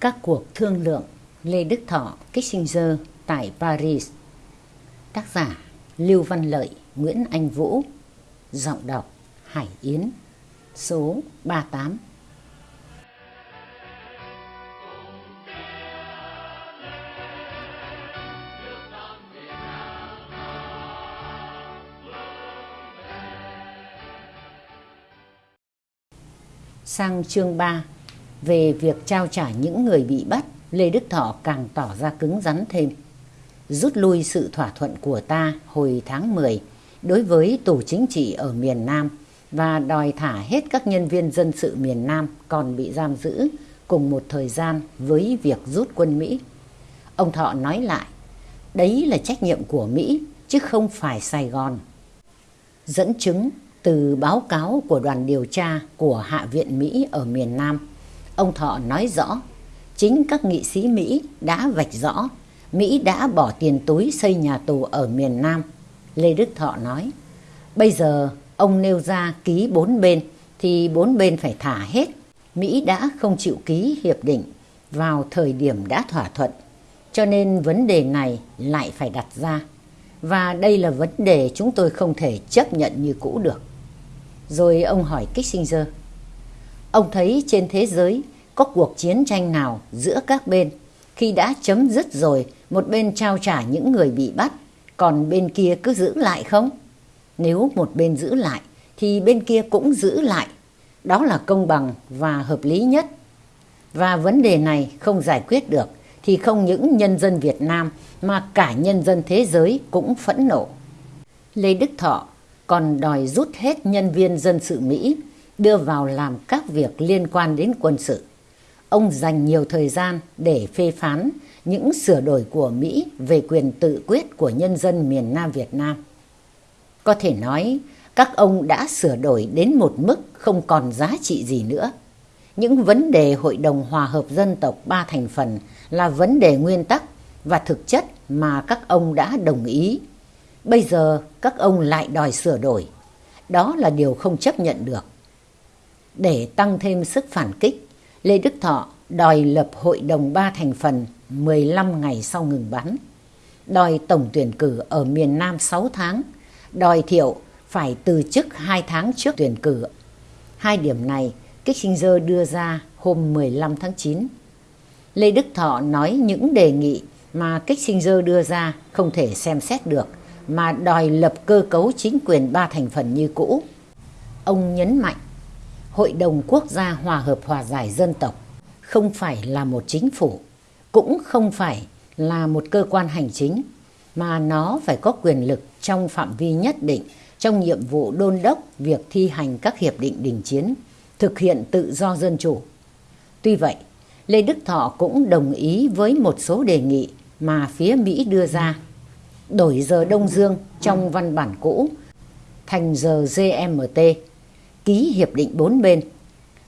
Các cuộc thương lượng Lê Đức Thọ, Kissinger tại Paris. Tác giả Lưu Văn Lợi, Nguyễn Anh Vũ. Giọng đọc Hải Yến, Số 38 Sang chương 3 về việc trao trả những người bị bắt Lê Đức Thọ càng tỏ ra cứng rắn thêm. Rút lui sự thỏa thuận của ta hồi tháng 10 Đối với tù chính trị ở miền Nam Và đòi thả hết các nhân viên dân sự miền Nam còn bị giam giữ Cùng một thời gian với việc rút quân Mỹ. Ông Thọ nói lại Đấy là trách nhiệm của Mỹ chứ không phải Sài Gòn. Dẫn chứng từ báo cáo của đoàn điều tra của Hạ viện Mỹ ở miền Nam, ông Thọ nói rõ, chính các nghị sĩ Mỹ đã vạch rõ Mỹ đã bỏ tiền túi xây nhà tù ở miền Nam. Lê Đức Thọ nói, bây giờ ông nêu ra ký bốn bên thì bốn bên phải thả hết. Mỹ đã không chịu ký hiệp định vào thời điểm đã thỏa thuận, cho nên vấn đề này lại phải đặt ra. Và đây là vấn đề chúng tôi không thể chấp nhận như cũ được. Rồi ông hỏi Kissinger, ông thấy trên thế giới có cuộc chiến tranh nào giữa các bên khi đã chấm dứt rồi một bên trao trả những người bị bắt, còn bên kia cứ giữ lại không? Nếu một bên giữ lại thì bên kia cũng giữ lại. Đó là công bằng và hợp lý nhất. Và vấn đề này không giải quyết được thì không những nhân dân Việt Nam mà cả nhân dân thế giới cũng phẫn nộ. Lê Đức Thọ còn đòi rút hết nhân viên dân sự Mỹ đưa vào làm các việc liên quan đến quân sự. Ông dành nhiều thời gian để phê phán những sửa đổi của Mỹ về quyền tự quyết của nhân dân miền Nam Việt Nam. Có thể nói, các ông đã sửa đổi đến một mức không còn giá trị gì nữa. Những vấn đề Hội đồng Hòa hợp Dân tộc ba thành phần là vấn đề nguyên tắc và thực chất mà các ông đã đồng ý Bây giờ các ông lại đòi sửa đổi. Đó là điều không chấp nhận được. Để tăng thêm sức phản kích, Lê Đức Thọ đòi lập hội đồng ba thành phần 15 ngày sau ngừng bắn. Đòi tổng tuyển cử ở miền Nam 6 tháng. Đòi Thiệu phải từ chức 2 tháng trước tuyển cử. Hai điểm này Kissinger đưa ra hôm 15 tháng 9. Lê Đức Thọ nói những đề nghị mà Kissinger đưa ra không thể xem xét được mà đòi lập cơ cấu chính quyền ba thành phần như cũ. Ông nhấn mạnh, Hội đồng Quốc gia Hòa hợp Hòa giải Dân tộc không phải là một chính phủ, cũng không phải là một cơ quan hành chính, mà nó phải có quyền lực trong phạm vi nhất định trong nhiệm vụ đôn đốc việc thi hành các hiệp định đình chiến, thực hiện tự do dân chủ. Tuy vậy, Lê Đức Thọ cũng đồng ý với một số đề nghị mà phía Mỹ đưa ra đổi giờ Đông Dương trong văn bản cũ thành giờ GMT, ký hiệp định bốn bên.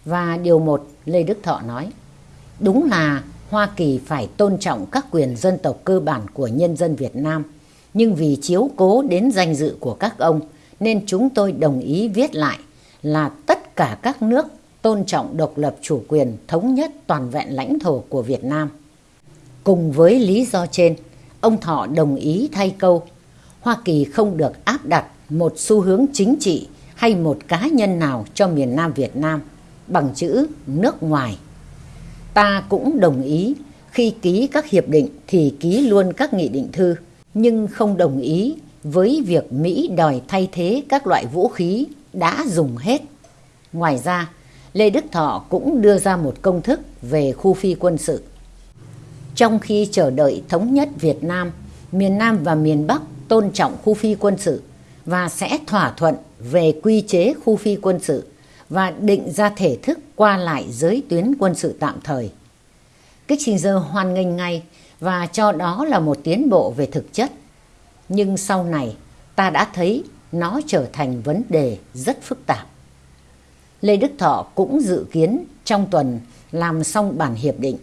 Và điều một Lê Đức Thọ nói, đúng là Hoa Kỳ phải tôn trọng các quyền dân tộc cơ bản của nhân dân Việt Nam, nhưng vì chiếu cố đến danh dự của các ông nên chúng tôi đồng ý viết lại là tất cả các nước tôn trọng độc lập chủ quyền thống nhất toàn vẹn lãnh thổ của Việt Nam. Cùng với lý do trên, ông Thọ đồng ý thay câu Hoa Kỳ không được áp đặt một xu hướng chính trị hay một cá nhân nào cho miền Nam Việt Nam bằng chữ nước ngoài. Ta cũng đồng ý khi ký các hiệp định thì ký luôn các nghị định thư, nhưng không đồng ý với việc Mỹ đòi thay thế các loại vũ khí đã dùng hết. Ngoài ra, Lê Đức Thọ cũng đưa ra một công thức về khu phi quân sự. Trong khi chờ đợi thống nhất Việt Nam, miền Nam và miền Bắc tôn trọng khu phi quân sự và sẽ thỏa thuận về quy chế khu phi quân sự và định ra thể thức qua lại giới tuyến quân sự tạm thời. Kissinger hoan nghênh ngay và cho đó là một tiến bộ về thực chất. Nhưng sau này ta đã thấy nó trở thành vấn đề rất phức tạp. Lê Đức Thọ cũng dự kiến trong tuần làm xong bản hiệp định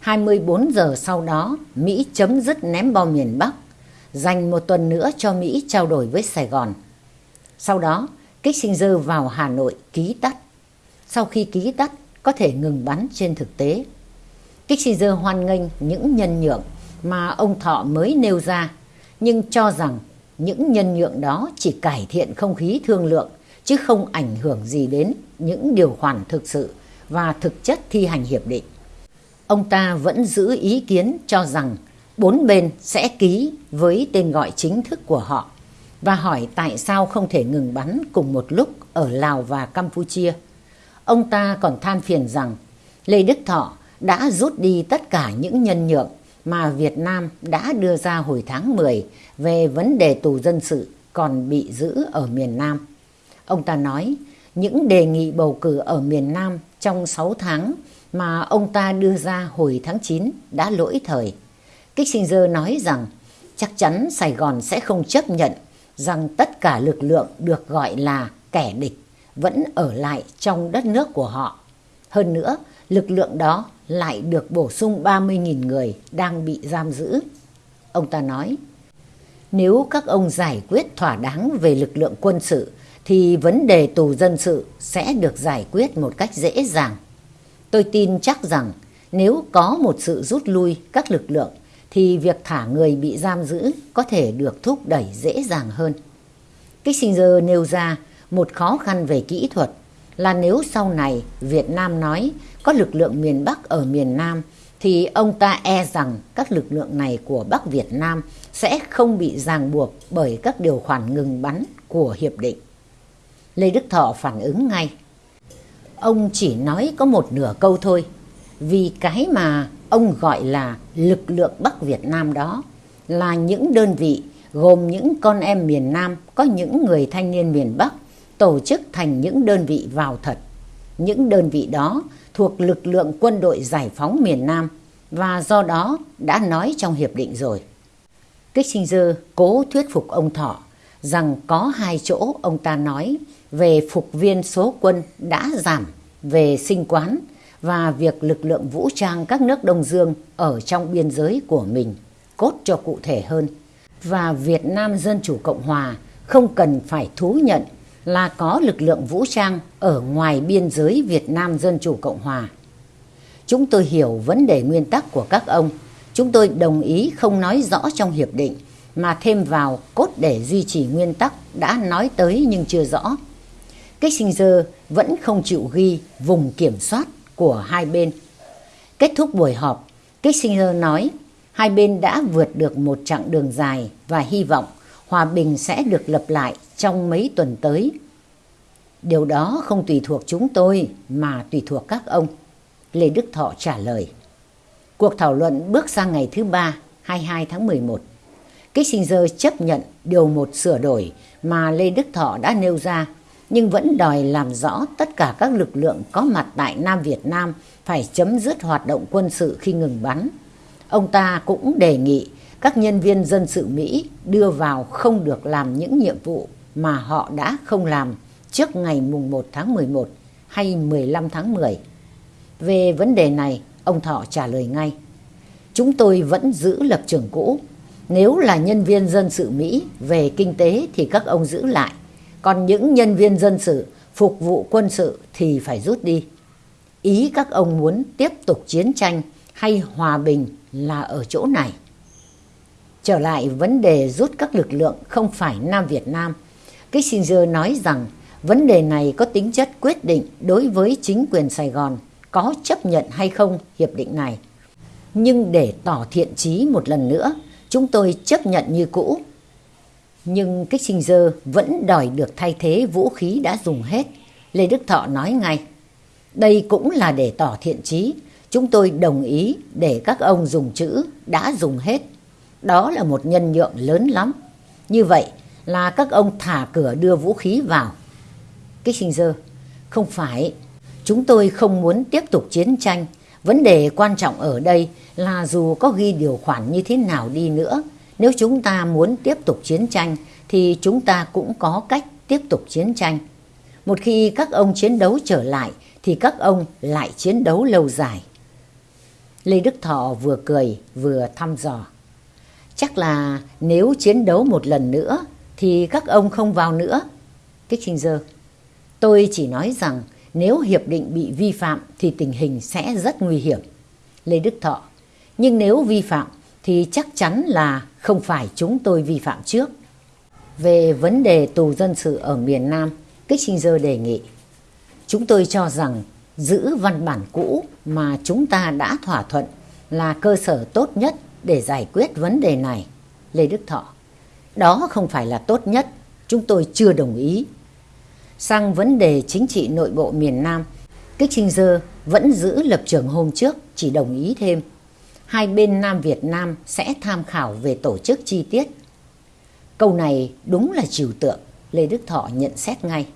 24 giờ sau đó, Mỹ chấm dứt ném bom miền Bắc, dành một tuần nữa cho Mỹ trao đổi với Sài Gòn. Sau đó, Kissinger vào Hà Nội ký tắt. Sau khi ký tắt, có thể ngừng bắn trên thực tế. Kissinger hoan nghênh những nhân nhượng mà ông Thọ mới nêu ra, nhưng cho rằng những nhân nhượng đó chỉ cải thiện không khí thương lượng chứ không ảnh hưởng gì đến những điều khoản thực sự và thực chất thi hành hiệp định. Ông ta vẫn giữ ý kiến cho rằng bốn bên sẽ ký với tên gọi chính thức của họ và hỏi tại sao không thể ngừng bắn cùng một lúc ở Lào và Campuchia. Ông ta còn than phiền rằng Lê Đức Thọ đã rút đi tất cả những nhân nhượng mà Việt Nam đã đưa ra hồi tháng 10 về vấn đề tù dân sự còn bị giữ ở miền Nam. Ông ta nói, những đề nghị bầu cử ở miền Nam trong 6 tháng mà ông ta đưa ra hồi tháng 9 đã lỗi thời. Kissinger nói rằng chắc chắn Sài Gòn sẽ không chấp nhận rằng tất cả lực lượng được gọi là kẻ địch vẫn ở lại trong đất nước của họ. Hơn nữa, lực lượng đó lại được bổ sung 30.000 người đang bị giam giữ. Ông ta nói, nếu các ông giải quyết thỏa đáng về lực lượng quân sự thì vấn đề tù dân sự sẽ được giải quyết một cách dễ dàng. Tôi tin chắc rằng nếu có một sự rút lui các lực lượng thì việc thả người bị giam giữ có thể được thúc đẩy dễ dàng hơn. Kissinger nêu ra một khó khăn về kỹ thuật là nếu sau này Việt Nam nói có lực lượng miền Bắc ở miền Nam thì ông ta e rằng các lực lượng này của Bắc Việt Nam sẽ không bị ràng buộc bởi các điều khoản ngừng bắn của hiệp định. Lê Đức Thọ phản ứng ngay. Ông chỉ nói có một nửa câu thôi, vì cái mà ông gọi là lực lượng Bắc Việt Nam đó, là những đơn vị gồm những con em miền Nam, có những người thanh niên miền Bắc tổ chức thành những đơn vị vào thật. Những đơn vị đó thuộc lực lượng quân đội giải phóng miền Nam và do đó đã nói trong hiệp định rồi. Kissinger cố thuyết phục ông Thọ rằng có hai chỗ ông ta nói về phục viên số quân đã giảm về sinh quán và việc lực lượng vũ trang các nước Đông Dương ở trong biên giới của mình cốt cho cụ thể hơn và Việt Nam Dân Chủ Cộng Hòa không cần phải thú nhận là có lực lượng vũ trang ở ngoài biên giới Việt Nam Dân Chủ Cộng Hòa. Chúng tôi hiểu vấn đề nguyên tắc của các ông. Chúng tôi đồng ý không nói rõ trong hiệp định, mà thêm vào cốt để duy trì nguyên tắc đã nói tới nhưng chưa rõ. Kissinger vẫn không chịu ghi vùng kiểm soát của hai bên. Kết thúc buổi họp, Kissinger nói hai bên đã vượt được một chặng đường dài và hy vọng hòa bình sẽ được lập lại trong mấy tuần tới. Điều đó không tùy thuộc chúng tôi mà tùy thuộc các ông. Lê Đức Thọ trả lời. Cuộc thảo luận bước sang ngày thứ ba, 22 tháng 11. Kissinger chấp nhận điều một sửa đổi mà Lê Đức Thọ đã nêu ra, nhưng vẫn đòi làm rõ tất cả các lực lượng có mặt tại Nam Việt Nam phải chấm dứt hoạt động quân sự khi ngừng bắn. Ông ta cũng đề nghị các nhân viên dân sự Mỹ đưa vào không được làm những nhiệm vụ mà họ đã không làm trước ngày mùng 1 tháng 11 hay 15 tháng 10. Về vấn đề này, ông Thọ trả lời ngay. Chúng tôi vẫn giữ lập trường cũ. Nếu là nhân viên dân sự Mỹ về kinh tế thì các ông giữ lại. Còn những nhân viên dân sự phục vụ quân sự thì phải rút đi. Ý các ông muốn tiếp tục chiến tranh hay hòa bình là ở chỗ này. Trở lại vấn đề rút các lực lượng không phải Nam Việt Nam, Kissinger nói rằng vấn đề này có tính chất quyết định đối với chính quyền Sài Gòn có chấp nhận hay không hiệp định này. Nhưng để tỏ thiện chí một lần nữa, chúng tôi chấp nhận như cũ. Nhưng Kissinger vẫn đòi được thay thế vũ khí đã dùng hết. Lê Đức Thọ nói ngay, đây cũng là để tỏ thiện chí. Chúng tôi đồng ý để các ông dùng chữ đã dùng hết. Đó là một nhân nhượng lớn lắm. Như vậy là các ông thả cửa đưa vũ khí vào. Kissinger, không phải Chúng tôi không muốn tiếp tục chiến tranh. Vấn đề quan trọng ở đây là dù có ghi điều khoản như thế nào đi nữa, nếu chúng ta muốn tiếp tục chiến tranh thì chúng ta cũng có cách tiếp tục chiến tranh. Một khi các ông chiến đấu trở lại thì các ông lại chiến đấu lâu dài. Lê Đức Thọ vừa cười vừa thăm dò. Chắc là nếu chiến đấu một lần nữa thì các ông không vào nữa. Kissinger, tôi chỉ nói rằng nếu hiệp định bị vi phạm thì tình hình sẽ rất nguy hiểm. Lê Đức Thọ. Nhưng nếu vi phạm thì chắc chắn là không phải chúng tôi vi phạm trước. Về vấn đề tù dân sự ở miền Nam, Kissinger đề nghị. Chúng tôi cho rằng giữ văn bản cũ mà chúng ta đã thỏa thuận là cơ sở tốt nhất để giải quyết vấn đề này. Lê Đức Thọ. Đó không phải là tốt nhất, chúng tôi chưa đồng ý. Sang vấn đề chính trị nội bộ miền Nam, Kissinger vẫn giữ lập trường hôm trước, chỉ đồng ý thêm. Hai bên Nam Việt Nam sẽ tham khảo về tổ chức chi tiết. Câu này đúng là trừu tượng, Lê Đức Thọ nhận xét ngay.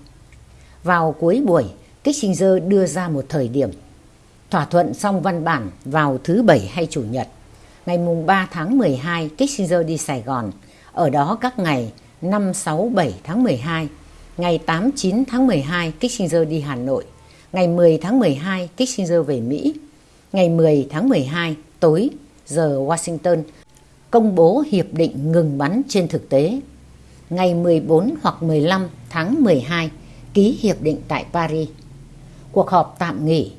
Vào cuối buổi, Kissinger đưa ra một thời điểm. Thỏa thuận xong văn bản vào thứ Bảy hay Chủ nhật. Ngày mùng 3 tháng 12, Kissinger đi Sài Gòn. Ở đó các ngày 5, 6, 7 tháng 12. Ngày 8, 9 tháng 12, Kissinger đi Hà Nội. Ngày 10 tháng 12, Kissinger về Mỹ. Ngày 10 tháng 12, tối, giờ Washington, công bố hiệp định ngừng bắn trên thực tế. Ngày 14 hoặc 15 tháng 12, ký hiệp định tại Paris. Cuộc họp tạm nghỉ.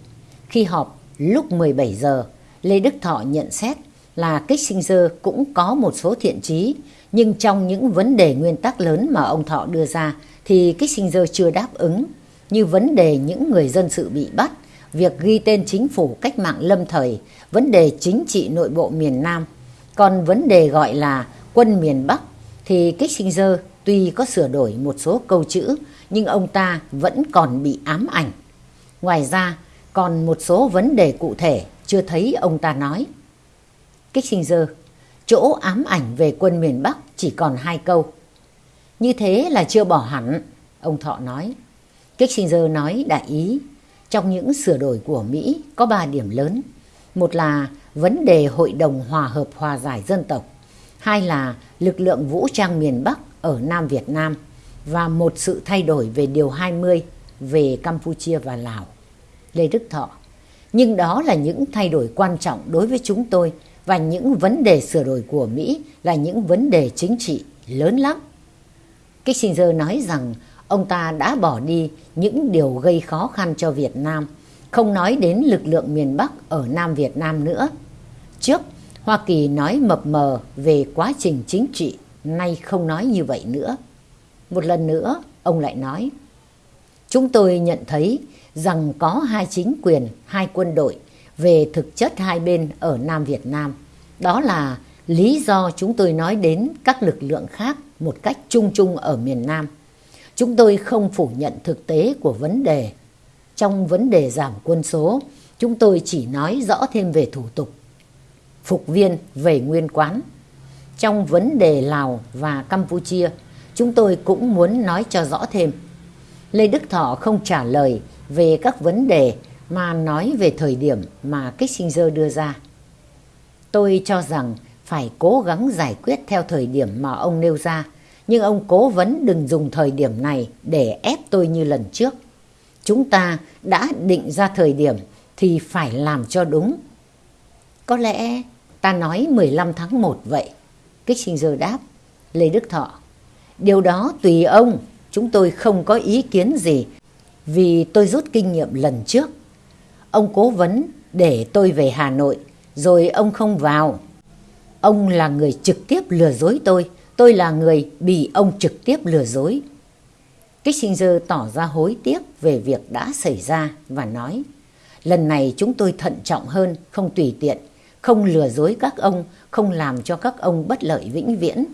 Khi họp lúc 17 giờ, Lê Đức Thọ nhận xét là Kissinger cũng có một số thiện trí, nhưng trong những vấn đề nguyên tắc lớn mà ông Thọ đưa ra thì Kissinger chưa đáp ứng, như vấn đề những người dân sự bị bắt, việc ghi tên chính phủ cách mạng lâm thời, vấn đề chính trị nội bộ miền Nam. Còn vấn đề gọi là quân miền Bắc thì Kissinger tuy có sửa đổi một số câu chữ nhưng ông ta vẫn còn bị ám ảnh. Ngoài ra còn một số vấn đề cụ thể chưa thấy ông ta nói. Kissinger, chỗ ám ảnh về quân miền Bắc chỉ còn hai câu. Như thế là chưa bỏ hẳn, ông Thọ nói. Kissinger nói đại ý, trong những sửa đổi của Mỹ, có ba điểm lớn. Một là vấn đề Hội đồng Hòa hợp Hòa giải Dân tộc. Hai là lực lượng vũ trang miền Bắc ở Nam Việt Nam. Và một sự thay đổi về Điều 20 về Campuchia và Lào. Lê Đức Thọ. Nhưng đó là những thay đổi quan trọng đối với chúng tôi và những vấn đề sửa đổi của Mỹ là những vấn đề chính trị lớn lắm. Kissinger nói rằng ông ta đã bỏ đi những điều gây khó khăn cho Việt Nam, không nói đến lực lượng miền Bắc ở Nam Việt Nam nữa. Trước, Hoa Kỳ nói mập mờ về quá trình chính trị, nay không nói như vậy nữa. Một lần nữa, ông lại nói, Chúng tôi nhận thấy rằng có hai chính quyền, hai quân đội về thực chất hai bên ở Nam Việt Nam. Đó là lý do chúng tôi nói đến các lực lượng khác một cách chung chung ở miền Nam. Chúng tôi không phủ nhận thực tế của vấn đề. Trong vấn đề giảm quân số, chúng tôi chỉ nói rõ thêm về thủ tục. Phục viên về nguyên quán. Trong vấn đề Lào và Campuchia, chúng tôi cũng muốn nói cho rõ thêm. Lê Đức Thọ không trả lời về các vấn đề mà nói về thời điểm mà Kissinger đưa ra. Tôi cho rằng phải cố gắng giải quyết theo thời điểm mà ông nêu ra, nhưng ông cố vấn đừng dùng thời điểm này để ép tôi như lần trước. Chúng ta đã định ra thời điểm thì phải làm cho đúng. Có lẽ ta nói 15 tháng 1 vậy. Kissinger đáp. Lê Đức Thọ. Điều đó tùy ông, chúng tôi không có ý kiến gì vì tôi rút kinh nghiệm lần trước. Ông cố vấn để tôi về Hà Nội, rồi ông không vào. Ông là người trực tiếp lừa dối tôi, tôi là người bị ông trực tiếp lừa dối. Kissinger tỏ ra hối tiếc về việc đã xảy ra và nói, lần này chúng tôi thận trọng hơn, không tùy tiện, không lừa dối các ông, không làm cho các ông bất lợi vĩnh viễn.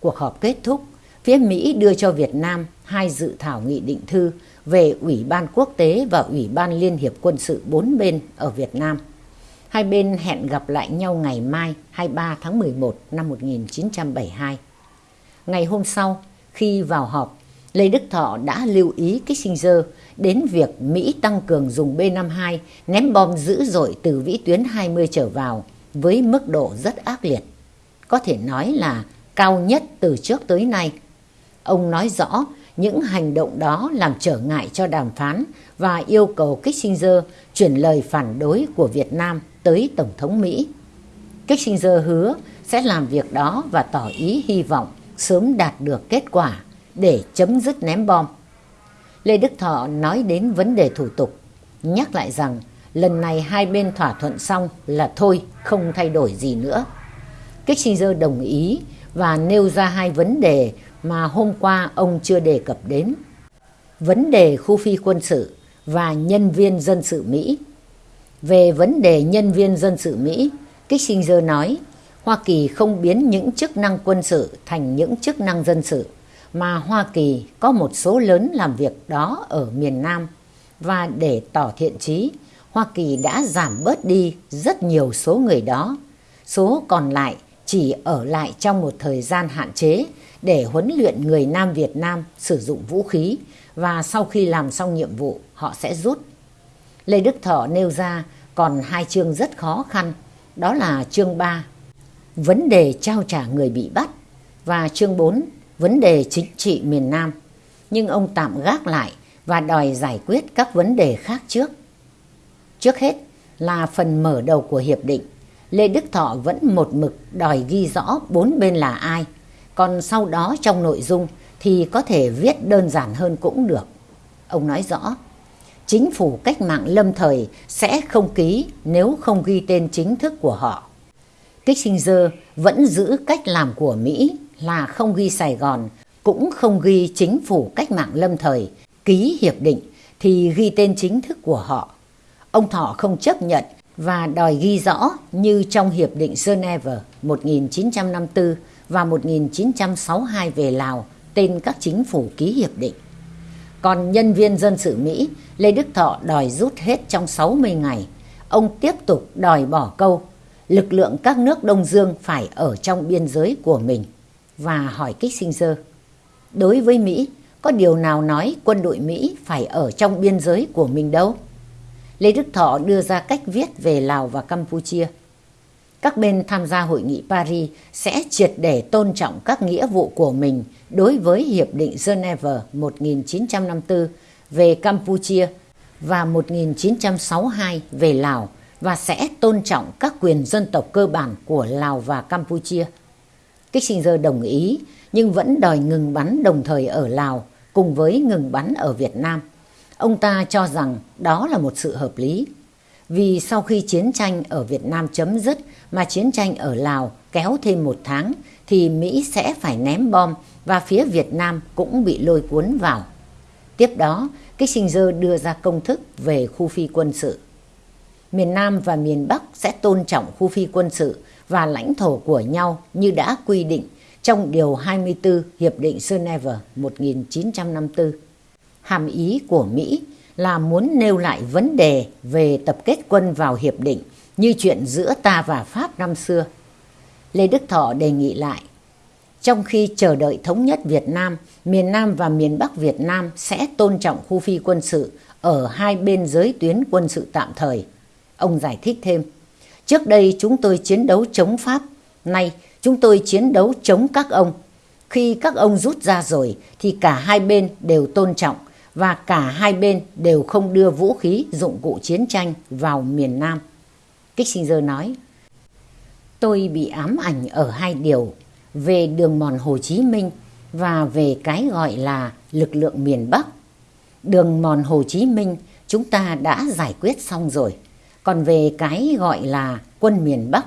Cuộc họp kết thúc, phía Mỹ đưa cho Việt Nam hai dự thảo nghị định thư về Ủy ban Quốc tế và Ủy ban Liên hiệp quân sự bốn bên ở Việt Nam. Hai bên hẹn gặp lại nhau ngày mai 23 tháng 11 năm 1972. Ngày hôm sau, khi vào họp, Lê Đức Thọ đã lưu ý Kissinger đến việc Mỹ tăng cường dùng B-52 ném bom dữ dội từ vĩ tuyến 20 trở vào với mức độ rất ác liệt. Có thể nói là cao nhất từ trước tới nay. Ông nói rõ những hành động đó làm trở ngại cho đàm phán và yêu cầu Kissinger chuyển lời phản đối của Việt Nam tới Tổng thống Mỹ. Kissinger hứa sẽ làm việc đó và tỏ ý hy vọng sớm đạt được kết quả để chấm dứt ném bom. Lê Đức Thọ nói đến vấn đề thủ tục, nhắc lại rằng lần này hai bên thỏa thuận xong là thôi, không thay đổi gì nữa. Kissinger đồng ý và nêu ra hai vấn đề mà hôm qua ông chưa đề cập đến. Vấn đề khu phi quân sự và nhân viên dân sự Mỹ. Về vấn đề nhân viên dân sự Mỹ, Kissinger nói Hoa Kỳ không biến những chức năng quân sự thành những chức năng dân sự, mà Hoa Kỳ có một số lớn làm việc đó ở miền Nam. Và để tỏ thiện trí, Hoa Kỳ đã giảm bớt đi rất nhiều số người đó. Số còn lại chỉ ở lại trong một thời gian hạn chế để huấn luyện người Nam Việt Nam sử dụng vũ khí và sau khi làm xong nhiệm vụ họ sẽ rút. Lê Đức Thọ nêu ra còn hai chương rất khó khăn, đó là chương 3, vấn đề trao trả người bị bắt và chương 4, vấn đề chính trị miền Nam. Nhưng ông tạm gác lại và đòi giải quyết các vấn đề khác trước. Trước hết là phần mở đầu của hiệp định. Lê Đức Thọ vẫn một mực đòi ghi rõ bốn bên là ai. Còn sau đó trong nội dung thì có thể viết đơn giản hơn cũng được. Ông nói rõ, chính phủ cách mạng lâm thời sẽ không ký nếu không ghi tên chính thức của họ. Kissinger vẫn giữ cách làm của Mỹ là không ghi Sài Gòn, cũng không ghi chính phủ cách mạng lâm thời, ký hiệp định thì ghi tên chính thức của họ. Ông Thọ không chấp nhận và đòi ghi rõ như trong Hiệp định Geneva 1954 và 1962 về Lào tên các chính phủ ký hiệp định. Còn nhân viên dân sự Mỹ, Lê Đức Thọ đòi rút hết trong 60 ngày. Ông tiếp tục đòi bỏ câu lực lượng các nước Đông Dương phải ở trong biên giới của mình và hỏi Kissinger. Đối với Mỹ, có điều nào nói quân đội Mỹ phải ở trong biên giới của mình đâu? Lê Đức Thọ đưa ra cách viết về Lào và Campuchia. Các bên tham gia hội nghị Paris sẽ triệt để tôn trọng các nghĩa vụ của mình đối với Hiệp định Geneva 1954 về Campuchia và 1962 về Lào và sẽ tôn trọng các quyền dân tộc cơ bản của Lào và Campuchia. Kissinger đồng ý, nhưng vẫn đòi ngừng bắn đồng thời ở Lào cùng với ngừng bắn ở Việt Nam. Ông ta cho rằng đó là một sự hợp lý. Vì sau khi chiến tranh ở Việt Nam chấm dứt mà chiến tranh ở Lào kéo thêm một tháng thì Mỹ sẽ phải ném bom và phía Việt Nam cũng bị lôi cuốn vào. Tiếp đó, Kissinger đưa ra công thức về khu phi quân sự. Miền Nam và miền Bắc sẽ tôn trọng khu phi quân sự và lãnh thổ của nhau như đã quy định trong Điều 24 Hiệp định Geneva 1954. Hàm ý của Mỹ là muốn nêu lại vấn đề về tập kết quân vào hiệp định như chuyện giữa ta và Pháp năm xưa. Lê Đức Thọ đề nghị lại, trong khi chờ đợi thống nhất Việt Nam, miền Nam và miền Bắc Việt Nam sẽ tôn trọng khu phi quân sự ở hai bên giới tuyến quân sự tạm thời. Ông giải thích thêm, trước đây chúng tôi chiến đấu chống Pháp, nay chúng tôi chiến đấu chống các ông. Khi các ông rút ra rồi thì cả hai bên đều tôn trọng và cả hai bên đều không đưa vũ khí dụng cụ chiến tranh vào miền Nam. Kissinger nói, tôi bị ám ảnh ở hai điều về đường mòn Hồ Chí Minh và về cái gọi là lực lượng miền Bắc. Đường mòn Hồ Chí Minh chúng ta đã giải quyết xong rồi. Còn về cái gọi là quân miền Bắc,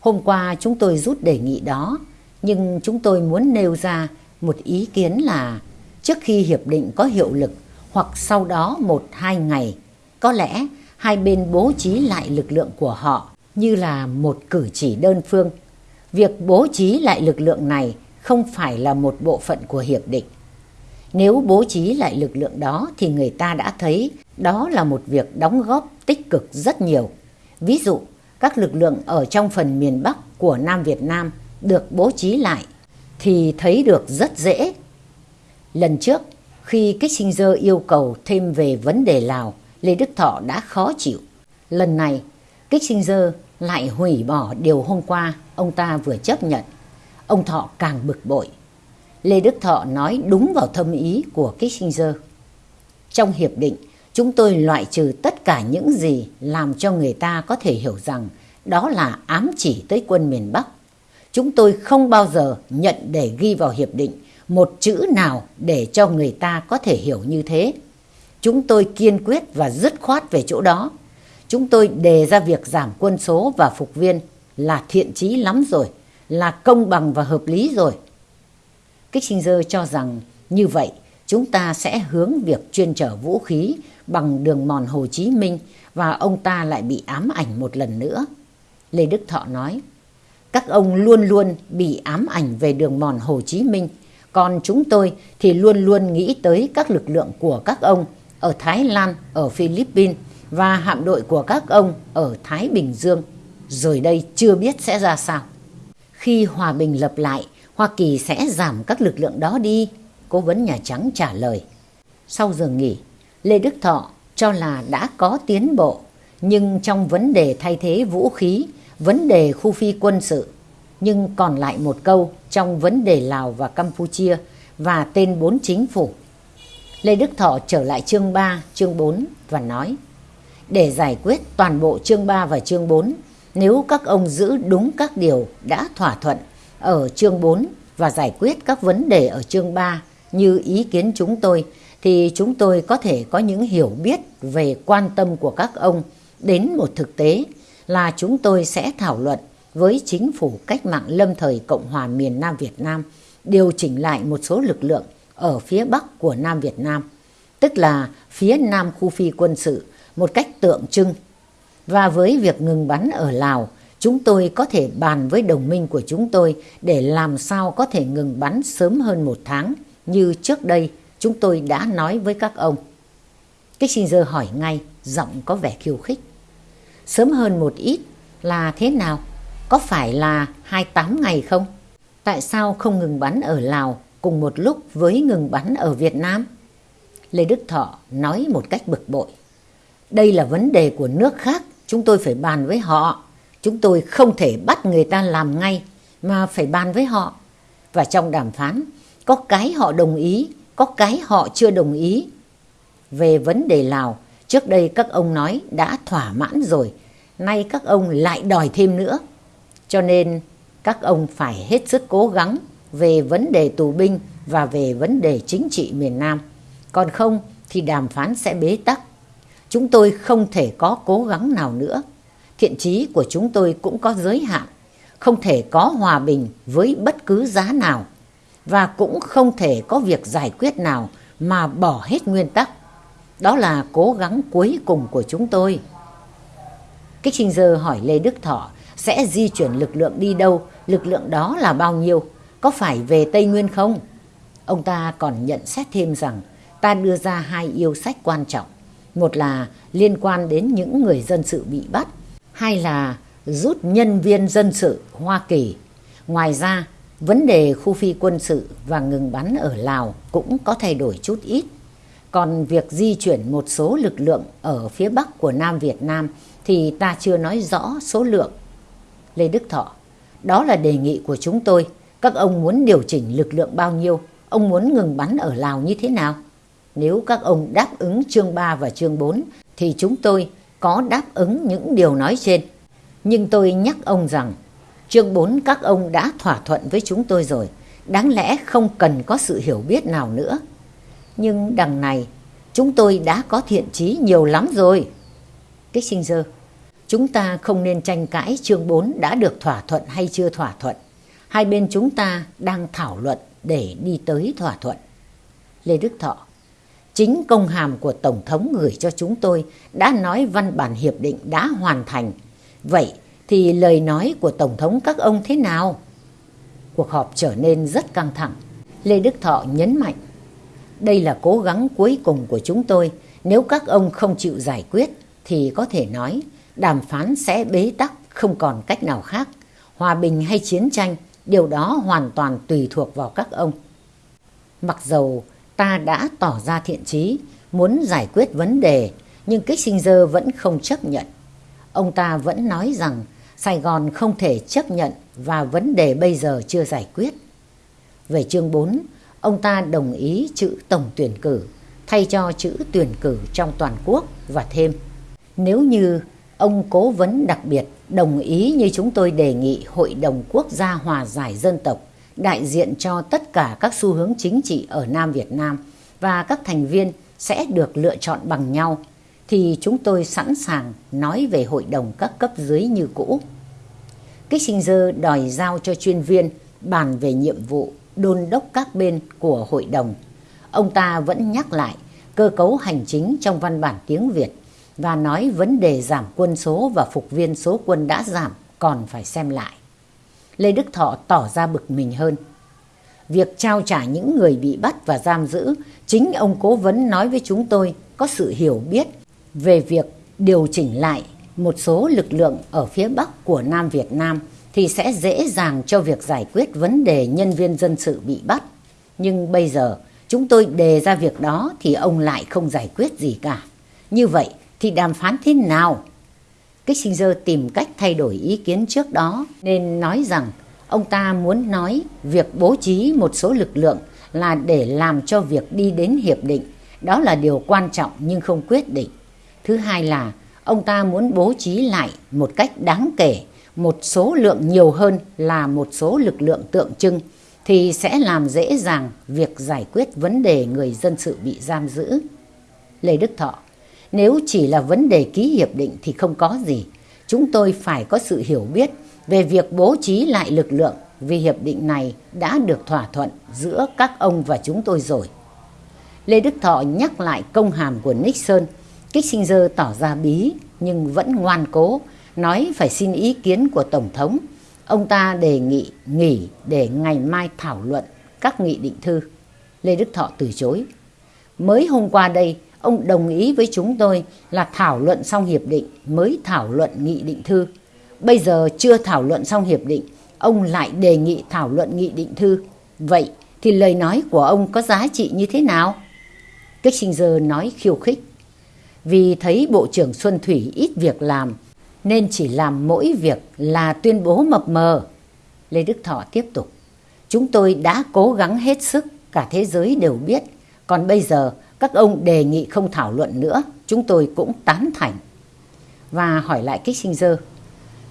hôm qua chúng tôi rút đề nghị đó, nhưng chúng tôi muốn nêu ra một ý kiến là trước khi hiệp định có hiệu lực hoặc sau đó một hai ngày, có lẽ hai bên bố trí lại lực lượng của họ như là một cử chỉ đơn phương. Việc bố trí lại lực lượng này không phải là một bộ phận của hiệp định. Nếu bố trí lại lực lượng đó thì người ta đã thấy đó là một việc đóng góp tích cực rất nhiều. Ví dụ, các lực lượng ở trong phần miền Bắc của Nam Việt Nam được bố trí lại thì thấy được rất dễ. Lần trước, khi Kissinger yêu cầu thêm về vấn đề Lào, Lê Đức Thọ đã khó chịu. Lần này, Kissinger lại hủy bỏ điều hôm qua ông ta vừa chấp nhận. Ông Thọ càng bực bội. Lê Đức Thọ nói đúng vào thâm ý của Kissinger. Trong hiệp định, chúng tôi loại trừ tất cả những gì làm cho người ta có thể hiểu rằng đó là ám chỉ tới quân miền Bắc. Chúng tôi không bao giờ nhận để ghi vào hiệp định một chữ nào để cho người ta có thể hiểu như thế. Chúng tôi kiên quyết và dứt khoát về chỗ đó. chúng tôi đề ra việc giảm quân số và phục viên là thiện chí lắm rồi, là công bằng và hợp lý rồi. Kissinger cho rằng như vậy chúng ta sẽ hướng việc chuyên trở vũ khí bằng đường mòn Hồ Chí Minh và ông ta lại bị ám ảnh một lần nữa. Lê Đức Thọ nói, các ông luôn luôn bị ám ảnh về đường mòn Hồ Chí Minh, còn chúng tôi thì luôn luôn nghĩ tới các lực lượng của các ông ở Thái Lan, ở Philippines và hạm đội của các ông ở Thái Bình Dương, rồi đây chưa biết sẽ ra sao. Khi hòa bình lập lại, Hoa Kỳ sẽ giảm các lực lượng đó đi, cố vấn Nhà Trắng trả lời. Sau giờ nghỉ, Lê Đức Thọ cho là đã có tiến bộ, nhưng trong vấn đề thay thế vũ khí, vấn đề khu phi quân sự, nhưng còn lại một câu trong vấn đề Lào và Campuchia và tên bốn chính phủ. Lê Đức Thọ trở lại chương 3, chương 4 và nói Để giải quyết toàn bộ chương 3 và chương 4, nếu các ông giữ đúng các điều đã thỏa thuận ở chương 4 và giải quyết các vấn đề ở chương 3 như ý kiến chúng tôi thì chúng tôi có thể có những hiểu biết về quan tâm của các ông đến một thực tế là chúng tôi sẽ thảo luận với chính phủ cách mạng lâm thời Cộng hòa miền Nam Việt Nam điều chỉnh lại một số lực lượng ở phía bắc của Nam Việt Nam, tức là phía nam khu phi quân sự một cách tượng trưng. Và với việc ngừng bắn ở Lào, chúng tôi có thể bàn với đồng minh của chúng tôi để làm sao có thể ngừng bắn sớm hơn một tháng như trước đây chúng tôi đã nói với các ông. Kissinger hỏi ngay, giọng có vẻ khiêu khích. Sớm hơn một ít là thế nào? Có phải là 28 ngày không? Tại sao không ngừng bắn ở Lào cùng một lúc với ngừng bắn ở Việt Nam? Lê Đức Thọ nói một cách bực bội. Đây là vấn đề của nước khác, chúng tôi phải bàn với họ. Chúng tôi không thể bắt người ta làm ngay, mà phải bàn với họ. Và trong đàm phán, có cái họ đồng ý, có cái họ chưa đồng ý. Về vấn đề Lào, trước đây các ông nói đã thỏa mãn rồi, nay các ông lại đòi thêm nữa. Cho nên các ông phải hết sức cố gắng về vấn đề tù binh và về vấn đề chính trị miền Nam. Còn không thì đàm phán sẽ bế tắc. Chúng tôi không thể có cố gắng nào nữa. Thiện chí của chúng tôi cũng có giới hạn. Không thể có hòa bình với bất cứ giá nào. Và cũng không thể có việc giải quyết nào mà bỏ hết nguyên tắc. Đó là cố gắng cuối cùng của chúng tôi. Kích Sinh Dơ hỏi Lê Đức Thọ sẽ di chuyển lực lượng đi đâu, lực lượng đó là bao nhiêu, có phải về Tây Nguyên không? Ông ta còn nhận xét thêm rằng ta đưa ra hai yêu sách quan trọng. Một là liên quan đến những người dân sự bị bắt, hai là rút nhân viên dân sự Hoa Kỳ. Ngoài ra, vấn đề khu phi quân sự và ngừng bắn ở Lào cũng có thay đổi chút ít. Còn việc di chuyển một số lực lượng ở phía bắc của Nam Việt Nam thì ta chưa nói rõ số lượng Lê Đức Thọ. Đó là đề nghị của chúng tôi. Các ông muốn điều chỉnh lực lượng bao nhiêu? Ông muốn ngừng bắn ở Lào như thế nào? Nếu các ông đáp ứng chương 3 và chương 4 thì chúng tôi có đáp ứng những điều nói trên. Nhưng tôi nhắc ông rằng, chương 4 các ông đã thỏa thuận với chúng tôi rồi. Đáng lẽ không cần có sự hiểu biết nào nữa. Nhưng đằng này, chúng tôi đã có thiện chí nhiều lắm rồi. Kích Kissinger Chúng ta không nên tranh cãi chương 4 đã được thỏa thuận hay chưa thỏa thuận. Hai bên chúng ta đang thảo luận để đi tới thỏa thuận. Lê Đức Thọ, Chính công hàm của Tổng thống gửi cho chúng tôi đã nói văn bản hiệp định đã hoàn thành. Vậy thì lời nói của Tổng thống các ông thế nào? Cuộc họp trở nên rất căng thẳng. Lê Đức Thọ nhấn mạnh. Đây là cố gắng cuối cùng của chúng tôi. Nếu các ông không chịu giải quyết thì có thể nói đàm phán sẽ bế tắc không còn cách nào khác. Hòa bình hay chiến tranh, điều đó hoàn toàn tùy thuộc vào các ông. Mặc dầu ta đã tỏ ra thiện chí, muốn giải quyết vấn đề, nhưng Kissinger vẫn không chấp nhận. Ông ta vẫn nói rằng Sài Gòn không thể chấp nhận và vấn đề bây giờ chưa giải quyết. Về chương 4, ông ta đồng ý chữ tổng tuyển cử thay cho chữ tuyển cử trong toàn quốc và thêm. Nếu như Ông cố vấn đặc biệt đồng ý như chúng tôi đề nghị Hội đồng Quốc gia Hòa giải Dân tộc, đại diện cho tất cả các xu hướng chính trị ở Nam Việt Nam và các thành viên sẽ được lựa chọn bằng nhau. thì chúng tôi sẵn sàng nói về hội đồng các cấp dưới như cũ. Kissinger đòi giao cho chuyên viên bàn về nhiệm vụ đôn đốc các bên của hội đồng. Ông ta vẫn nhắc lại, cơ cấu hành chính trong văn bản tiếng Việt và nói vấn đề giảm quân số và phục viên số quân đã giảm còn phải xem lại. Lê Đức Thọ tỏ ra bực mình hơn. Việc trao trả những người bị bắt và giam giữ, chính ông cố vấn nói với chúng tôi có sự hiểu biết về việc điều chỉnh lại một số lực lượng ở phía Bắc của Nam Việt Nam thì sẽ dễ dàng cho việc giải quyết vấn đề nhân viên dân sự bị bắt. Nhưng bây giờ chúng tôi đề ra việc đó thì ông lại không giải quyết gì cả. Như vậy thì đàm phán thế nào? Kissinger tìm cách thay đổi ý kiến trước đó, nên nói rằng ông ta muốn nói việc bố trí một số lực lượng là để làm cho việc đi đến hiệp định. Đó là điều quan trọng nhưng không quyết định. Thứ hai là ông ta muốn bố trí lại một cách đáng kể, một số lượng nhiều hơn là một số lực lượng tượng trưng, thì sẽ làm dễ dàng việc giải quyết vấn đề người dân sự bị giam giữ. Lê Đức Thọ nếu chỉ là vấn đề ký hiệp định thì không có gì. Chúng tôi phải có sự hiểu biết về việc bố trí lại lực lượng vì hiệp định này đã được thỏa thuận giữa các ông và chúng tôi rồi. Lê Đức Thọ nhắc lại công hàm của Nixon. Kissinger tỏ ra bí nhưng vẫn ngoan cố, nói phải xin ý kiến của Tổng thống. Ông ta đề nghị nghỉ để ngày mai thảo luận các nghị định thư. Lê Đức Thọ từ chối. Mới hôm qua đây, ông đồng ý với chúng tôi là thảo luận xong hiệp định mới thảo luận nghị định thư. Bây giờ chưa thảo luận xong hiệp định, ông lại đề nghị thảo luận nghị định thư. Vậy thì lời nói của ông có giá trị như thế nào? Kissinger nói khiêu khích. Vì thấy Bộ trưởng Xuân Thủy ít việc làm, nên chỉ làm mỗi việc là tuyên bố mập mờ. Lê Đức Thọ tiếp tục. Chúng tôi đã cố gắng hết sức, cả thế giới đều biết. Còn bây giờ các ông đề nghị không thảo luận nữa, chúng tôi cũng tán thành. Và hỏi lại Kissinger,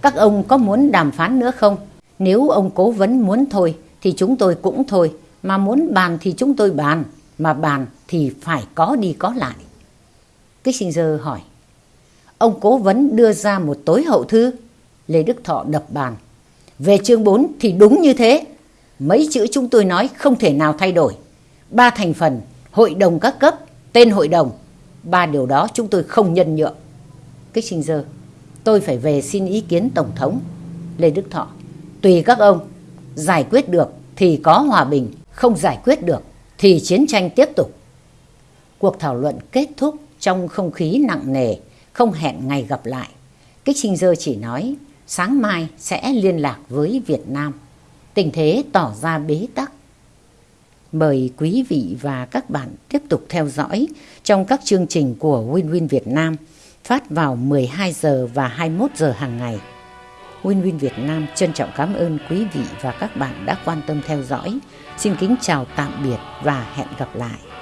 các ông có muốn đàm phán nữa không? Nếu ông cố vấn muốn thôi thì chúng tôi cũng thôi, mà muốn bàn thì chúng tôi bàn, mà bàn thì phải có đi có lại. Kissinger hỏi, ông cố vấn đưa ra một tối hậu thư. Lê Đức Thọ đập bàn. Về chương 4 thì đúng như thế. Mấy chữ chúng tôi nói không thể nào thay đổi. Ba thành phần hội đồng các cấp, tên hội đồng. Ba điều đó chúng tôi không nhân nhượng. Kissinger, tôi phải về xin ý kiến Tổng thống. Lê Đức Thọ, tùy các ông, giải quyết được thì có hòa bình, không giải quyết được thì chiến tranh tiếp tục. Cuộc thảo luận kết thúc trong không khí nặng nề, không hẹn ngày gặp lại. Kissinger chỉ nói sáng mai sẽ liên lạc với Việt Nam. Tình thế tỏ ra bế tắc Mời quý vị và các bạn tiếp tục theo dõi trong các chương trình của Win Win Việt Nam phát vào 12 giờ và 21 giờ hàng ngày. Win Win Việt Nam trân trọng cảm ơn quý vị và các bạn đã quan tâm theo dõi. Xin kính chào tạm biệt và hẹn gặp lại.